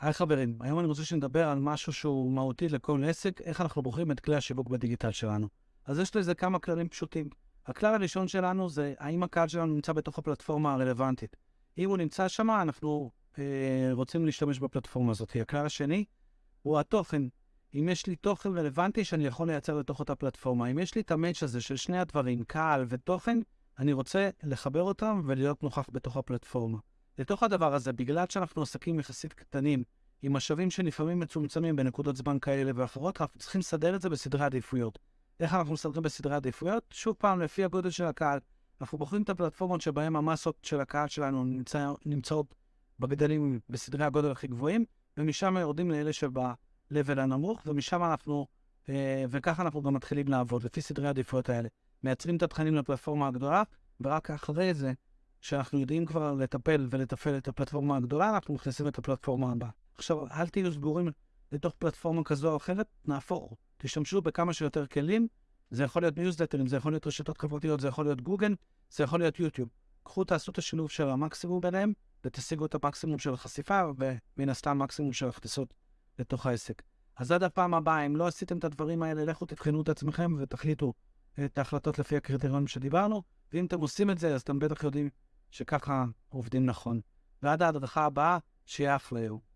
היי חברים, היום אני רוצה שנדבר על משהו שהוא מהותי לכל עסק, איך אנחנו בוחרים את כלי השיווק בדיגיטל שלנו. אז יש לזה כמה כללים פשוטים. הכלל הראשון שלנו זה האם הקהל שלנו נמצא בתוך הפלטפורמה הרלוונטית. אם הוא נמצא שם, אנחנו אה, רוצים להשתמש בפלטפורמה הזאת. הכלל השני הוא התוכן. אם יש לי תוכן רלוונטי שאני יכול לייצר לתוך אותה פלטפורמה, אם יש לי את המאץ' הזה של שני הדברים, קהל ותוכן, אני רוצה לחבר אותם ולהיות נוכח בתוך הפלטפורמה. לתוך הדבר הזה, בגלל שאנחנו עסקים יחסית קטנים, עם משאבים שלפעמים מצומצמים בנקודות זמן כאלה ואחרות, אנחנו צריכים לסדר את זה בסדרי עדיפויות. איך אנחנו מסדרים בסדרי עדיפויות? שוב פעם, לפי הגודל של הקהל. אנחנו בוחרים את הפלטפורמות שבהן המסות של הקהל שלנו נמצא, נמצאות בגדלים בסדרי הגודל הכי גבוהים, ומשם יורדים לאלה שב-level הנמוך, ומשם אנחנו, אה, וככה אנחנו גם מתחילים לעבוד, לפי סדרי העדיפויות האלה. מייצרים את התכנים לפלטפורמה הגדולה, ורק אחרי זה, שאנחנו יודעים כבר לטפל ולתפעל את הפלטפורמה הגדולה, אנחנו מכניסים את הפלטפורמה הבאה. עכשיו, אל תהיו סגורים לתוך פלטפורמה כזו או אחרת, נהפוך. תשתמשו בכמה שיותר כלים, זה יכול להיות ניוזלטרים, זה יכול להיות רשתות חברתיות, זה יכול להיות גוגל, זה יכול להיות יוטיוב. קחו, תעשו את השילוב של המקסימום ביניהם, ותשיגו את המקסימום של החשיפה, ומן הסתם מקסימום של הכניסות לתוך העסק. אז עד הפעם הבאה, אם לא עשיתם את הדברים האלה, לכו תבחנו את עצמכם ותחליטו את ההחלטות לפי הקריטריונים שדיברנו, ואם אתם עושים את זה, אז אתם בטח יודעים שככה עובדים נכון. ועד ההדרכה הבאה, שיהיה יום.